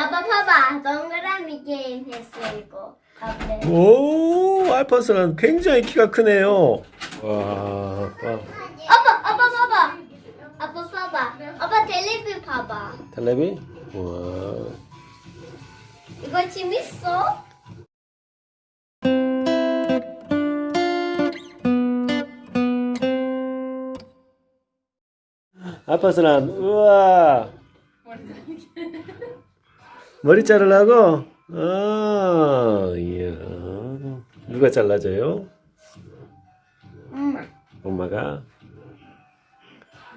아빠 봐봐. 동그라미 게임 했어 이거. 아빠. 오, 알파스는 굉장히 키가 크네요. 와, 아빠. 아빠 아빠 봐봐. 아빠 봐봐. 아빠 텔레비 봐봐. 텔레비? 와. 이거 재밌어? 알파스는 우와. 머리 자르려고? 아, 이야. 누가 잘라줘요? 엄마. 엄마가?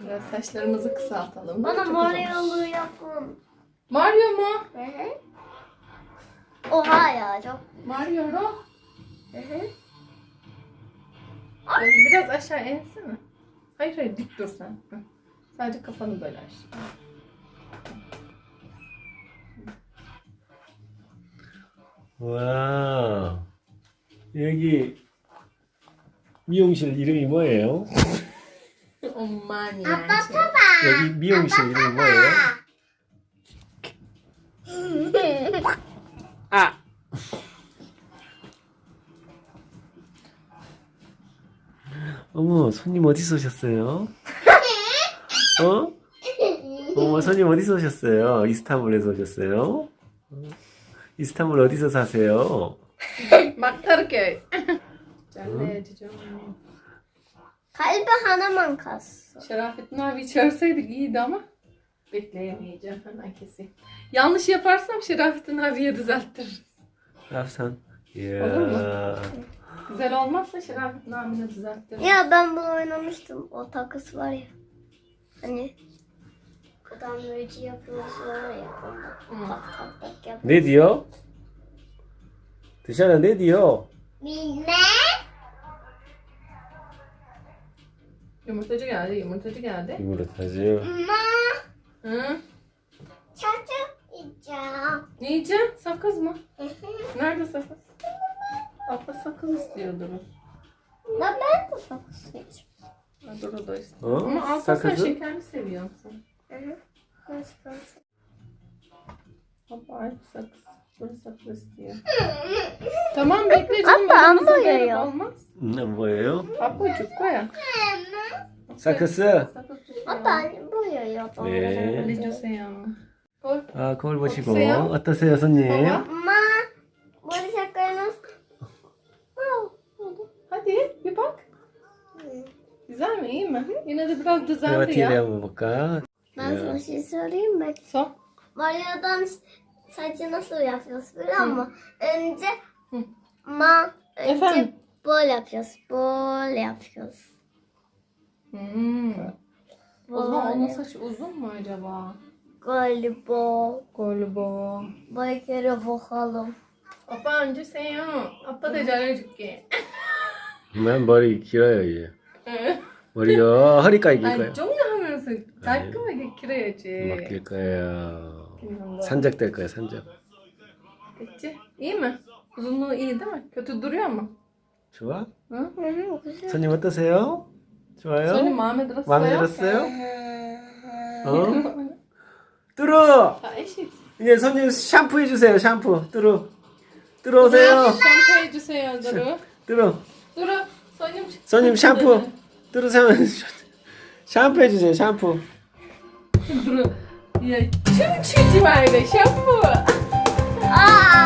Biraz saçlarımızı kısaltalım. Bana Çok Mario yapın. Mario mu? Hı hı. Oha ya çok. Mario ro. Hı hı. Biraz aşağı ensene. Hayır hayır dik dur sen. Hı. Sadece kafanı böyle aç. 와. 여기 미용실 이름이 뭐예요? Aman 아빠. 봐봐. 여기 미용실 이름이 뭐예요? 아. 어머, 손님 어디서 오셨어요? 어? 어머, 손님 어디서 오셨어요? 이스탄불에서 오셨어요? 어? 이스탄불 어디서 사세요? Bak Karaköy. Canlı cicim. Kalbi 하나만 갔어. Şerafettin abi çağırsaydık iyiydi ama bekleyemeyeceğim hemen keseyim. Yanlış yaparsam Şerafettin abiye düzelttiririz. 랍산. Olur mu? 이야. Güzel olmazsa Şerafettin abine düzelttiririz. Ya ben bunu oynamıştım. O takas var ya. Hani adam böyle yapıyorsun ya. Hı. Tak tak tak yapıyor. Ne diyor? Dışarı ne diyor? Bilmem. Yumurtacı geldi, yumurtacı geldi. Yumurtacı. Ama Hı? çocuk yiyeceğim. Ne yiyeceksin? Sakız mı? Nerede sakız? Abla sakız istiyordur o. Ya ben de takas yiyeceğim. Ha, Dur o da istiyor. 어? Ama Alpa sen sakızı? şekerli seviyorsun. tamam bekle canım. Abla, elimizde ama böyle ya. Olmaz. Ne 뭐예요? Ablacık koy. 사크스. Sakız Hatta tutuyor. boyuyor. 네. Ali 주세요. Koy. 아, 거울 보시고 어떠세요? 어떠세요, 손님? Baba. Ama 머리 색깔 nasıl? Wow. Hadi bir bak. Güzel mi? iyi mi? Yine de biraz 내가 düzeldi 뒤에 ya. 한번 볼까? Ben sana şey söyleyeyim mi? Son. Mario'dan saçı nasıl yapıyoruz biliyor musun? Önce Hı. ma önce Efendim? böyle yapıyoruz. Böyle yapıyoruz. Hmm. O zaman onun Böyle. saçı uzun mu acaba? Galiba. Galiba. Bir kere bakalım. Papa önce sen ya. Papa da 잘해줄게. 난 머리 길어요, 이제. 머리요 허리까지 길 아니 거예요. 종료하면서 깔끔하게 길어야지. 막길 거예요. Sancak da sancak. 됐지? 이만 무슨 너 이름을 곁에 누려마. 좋아? 응? 손님 어떠세요? 좋아요? 손님 마음에 들었어요? 마음에 들었어요? 어? 뚜루! 이제 손님 샴푸 해주세요 샴푸 뚜루 뚜루세요. 샴푸 해주세요 뚜루 뚜루 뚜루 손님 손님 샴푸 뚜루 샴푸 해주세요 샴푸 뚜루 いや、チュンチュンっ啊。